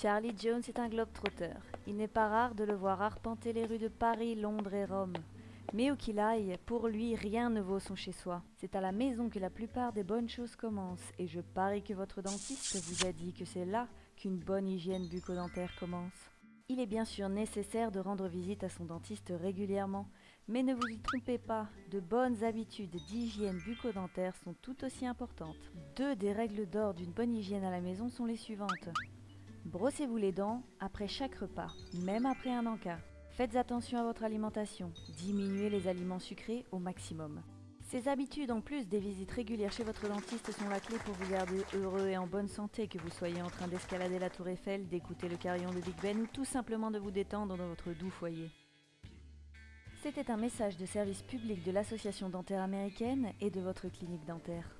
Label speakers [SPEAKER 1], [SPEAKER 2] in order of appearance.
[SPEAKER 1] Charlie Jones est un globe-trotteur. Il n'est pas rare de le voir arpenter les rues de Paris, Londres et Rome. Mais où qu'il aille, pour lui, rien ne vaut son chez-soi. C'est à la maison que la plupart des bonnes choses commencent, et je parie que votre dentiste vous a dit que c'est là qu'une bonne hygiène bucco-dentaire commence. Il est bien sûr nécessaire de rendre visite à son dentiste régulièrement, mais ne vous y trompez pas, de bonnes habitudes d'hygiène bucco-dentaire sont tout aussi importantes. Deux des règles d'or d'une bonne hygiène à la maison sont les suivantes. Brossez-vous les dents après chaque repas, même après un encas. Faites attention à votre alimentation, diminuez les aliments sucrés au maximum. Ces habitudes, en plus des visites régulières chez votre dentiste, sont la clé pour vous garder heureux et en bonne santé, que vous soyez en train d'escalader la tour Eiffel, d'écouter le carillon de Big Ben ou tout simplement de vous détendre dans votre doux foyer. C'était un message de service public de l'Association dentaire américaine et de votre clinique dentaire.